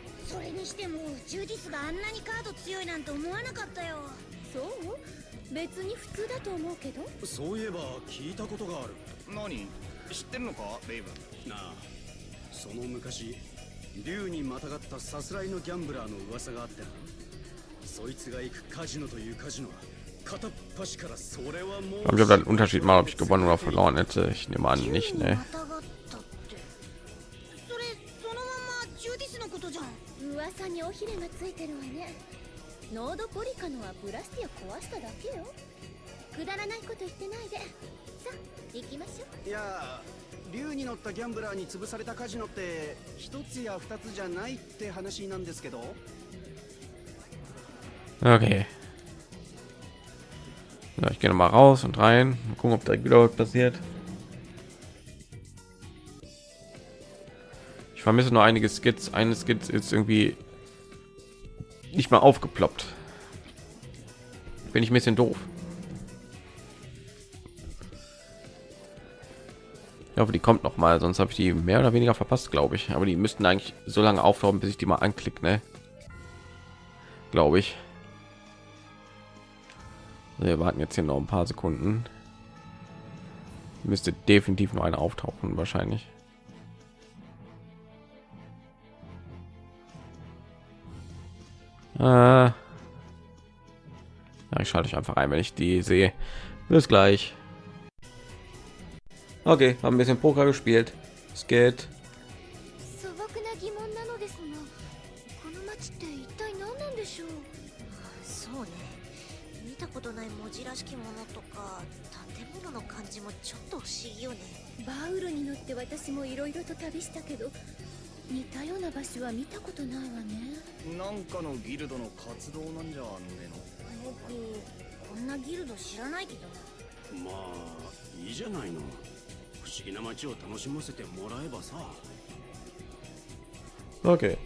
S2: けど？
S4: そういえば聞いたことがある。
S3: 何？知ってるのか？レイブ。ン
S4: なあその昔竜にまたがったさすらいのギャンブラーの噂があってな。そいつが行くカジノというカジノは片っ端からそれはもう
S1: Aber ich habe den Unterschied mal, ob ich gewonnen oder verloren hätte. Ich nehme an, nicht,
S2: 竜に
S1: ne?
S2: またがったって。それそのままジュディスのことじゃん。噂に尾ひれがついてるわね。ノードポリカノはブラスティを壊しただけよくだらないこと言ってないでさあ行きましょう
S4: いや竜に乗ったギャンブラーに潰されたカジノって一つや二つじゃないって話なんですけど
S1: Okay. So, ich gehe noch mal raus und rein. Mal gucken, ob direkt wieder was passiert. Ich vermisse nur einige Skits. Eine Skit ist irgendwie nicht mal aufgeploppt. Bin ich ein bisschen doof. Hoffe, die kommt noch mal, sonst habe ich die mehr oder weniger verpasst, glaube ich. Aber die müssten eigentlich so lange auftauchen, bis ich die mal anklicke, ne? Glaube ich. Wir warten jetzt hier noch ein paar Sekunden. Müsste definitiv noch eine auftauchen, wahrscheinlich. Äh ja, ich schalte euch einfach ein, wenn ich die sehe. Bis gleich. Okay, haben ein bisschen Poker gespielt. Es geht.
S4: 楽しませてもらえばさ
S1: Okay.